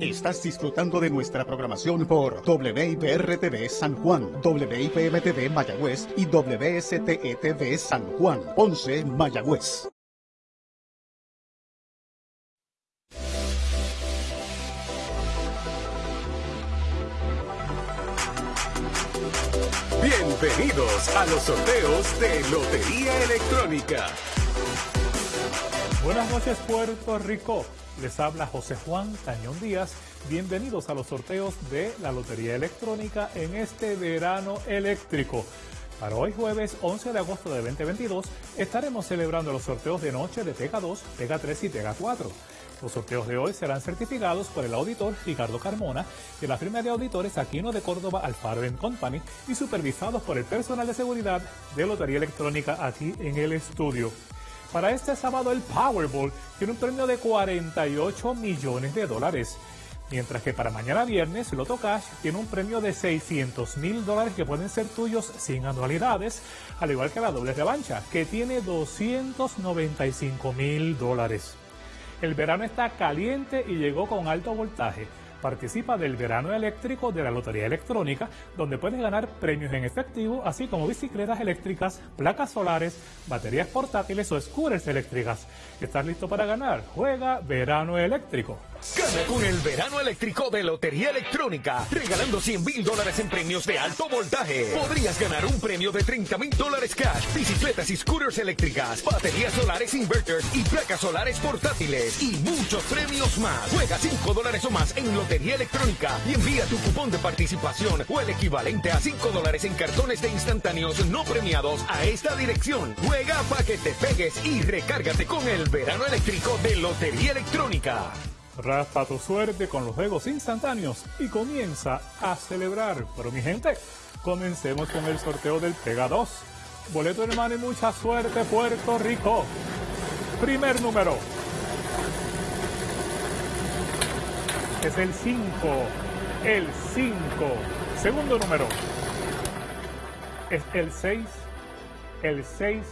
Estás disfrutando de nuestra programación por WIPR-TV San Juan, WIPM-TV Mayagüez y WSTE-TV San Juan, 11 Mayagüez. Bienvenidos a los sorteos de Lotería Electrónica. Buenas noches Puerto Rico. Les habla José Juan Cañón Díaz. Bienvenidos a los sorteos de la Lotería Electrónica en este verano eléctrico. Para hoy jueves 11 de agosto de 2022 estaremos celebrando los sorteos de noche de Pega 2, Pega 3 y Pega 4. Los sorteos de hoy serán certificados por el auditor Ricardo Carmona de la firma de auditores Aquino de Córdoba Alfaro Company y supervisados por el personal de seguridad de Lotería Electrónica aquí en el estudio. Para este sábado el Powerball tiene un premio de 48 millones de dólares. Mientras que para mañana viernes, Loto Cash tiene un premio de 600 mil dólares que pueden ser tuyos sin anualidades, al igual que la doble revancha, que tiene 295 mil dólares. El verano está caliente y llegó con alto voltaje. Participa del verano eléctrico de la Lotería Electrónica, donde puedes ganar premios en efectivo, así como bicicletas eléctricas, placas solares, baterías portátiles o scooters eléctricas. ¿Estás listo para ganar? Juega verano eléctrico. Gana con el verano eléctrico de Lotería Electrónica, regalando 100 mil dólares en premios de alto voltaje. Podrías ganar un premio de 30 mil dólares cash, bicicletas y scooters eléctricas, baterías solares inverters y placas solares portátiles y muchos premios más. Juega 5 dólares o más en Lotería Electrónica y envía tu cupón de participación o el equivalente a 5 dólares en cartones de instantáneos no premiados a esta dirección. Juega para que te pegues y recárgate con el verano eléctrico de Lotería Electrónica. Raspa tu suerte con los juegos instantáneos y comienza a celebrar. Pero mi gente, comencemos con el sorteo del Pega 2. Boleto hermano y mucha suerte Puerto Rico. Primer número. Es el 5. El 5. Segundo número. Es el 6. El 6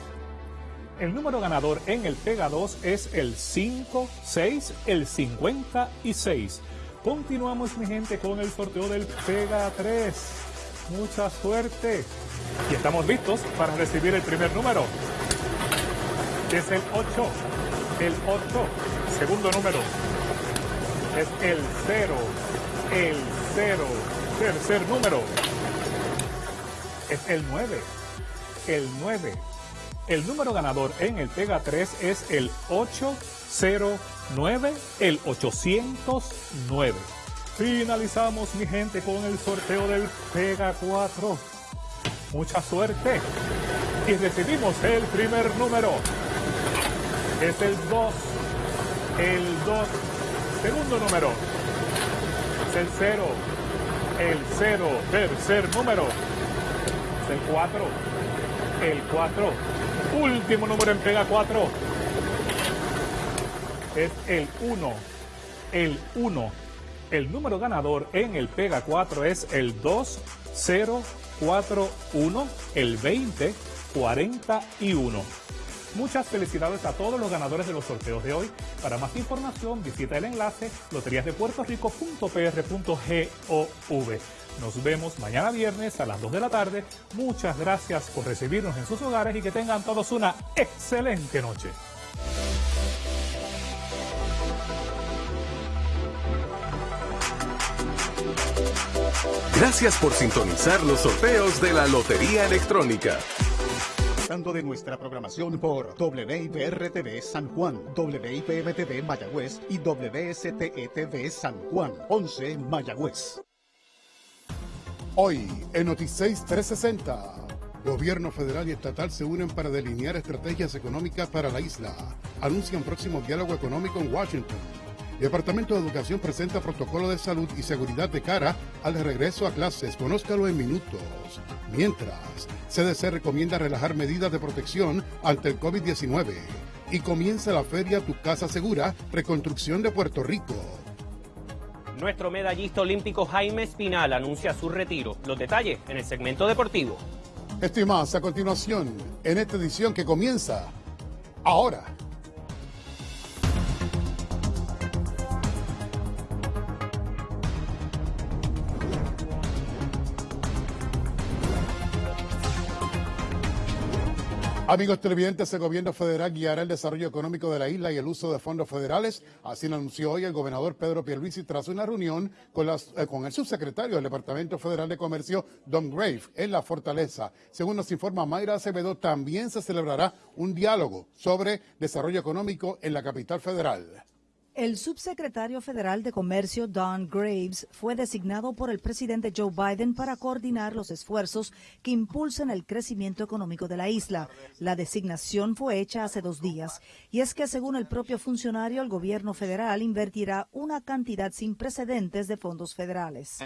el número ganador en el Pega 2 es el 5, 6, el 56. Continuamos, mi gente, con el sorteo del Pega 3. Mucha suerte. Y estamos listos para recibir el primer número. Es el 8. El 8. Segundo número. Es el 0. El 0. Tercer número. Es el 9. El 9. El número ganador en el Pega 3 es el 809, el 809. Finalizamos, mi gente, con el sorteo del Pega 4. Mucha suerte. Y recibimos el primer número. Es el 2. El 2. Segundo número. Es el 0. El 0. Tercer número. Es el 4. El 4 Último número en Pega 4 es el 1. El 1. El número ganador en el Pega 4 es el 2041, el 2041. Muchas felicidades a todos los ganadores de los sorteos de hoy. Para más información visita el enlace loteriasdepuertorico.pr.gov. Nos vemos mañana viernes a las 2 de la tarde. Muchas gracias por recibirnos en sus hogares y que tengan todos una excelente noche. Gracias por sintonizar los sorteos de la Lotería Electrónica de nuestra programación por WIPR-TV San Juan, WIPM-TV Mayagüez y WSTE-TV San Juan, 11 Mayagüez. Hoy, en Noticias 360, gobierno federal y estatal se unen para delinear estrategias económicas para la isla. Anuncian próximo diálogo económico en Washington. Departamento de Educación presenta protocolo de salud y seguridad de cara al regreso a clases. Conózcalo en minutos. Mientras, CDC recomienda relajar medidas de protección ante el COVID-19. Y comienza la feria Tu Casa Segura, reconstrucción de Puerto Rico. Nuestro medallista olímpico Jaime Espinal anuncia su retiro. Los detalles en el segmento deportivo. Estimados, a continuación, en esta edición que comienza ahora. Amigos televidentes, el gobierno federal guiará el desarrollo económico de la isla y el uso de fondos federales. Así lo anunció hoy el gobernador Pedro Pierluisi tras una reunión con, las, eh, con el subsecretario del Departamento Federal de Comercio, Don Grave, en la Fortaleza. Según nos informa Mayra Acevedo, también se celebrará un diálogo sobre desarrollo económico en la capital federal. El subsecretario federal de Comercio, Don Graves, fue designado por el presidente Joe Biden para coordinar los esfuerzos que impulsan el crecimiento económico de la isla. La designación fue hecha hace dos días y es que, según el propio funcionario, el gobierno federal invertirá una cantidad sin precedentes de fondos federales.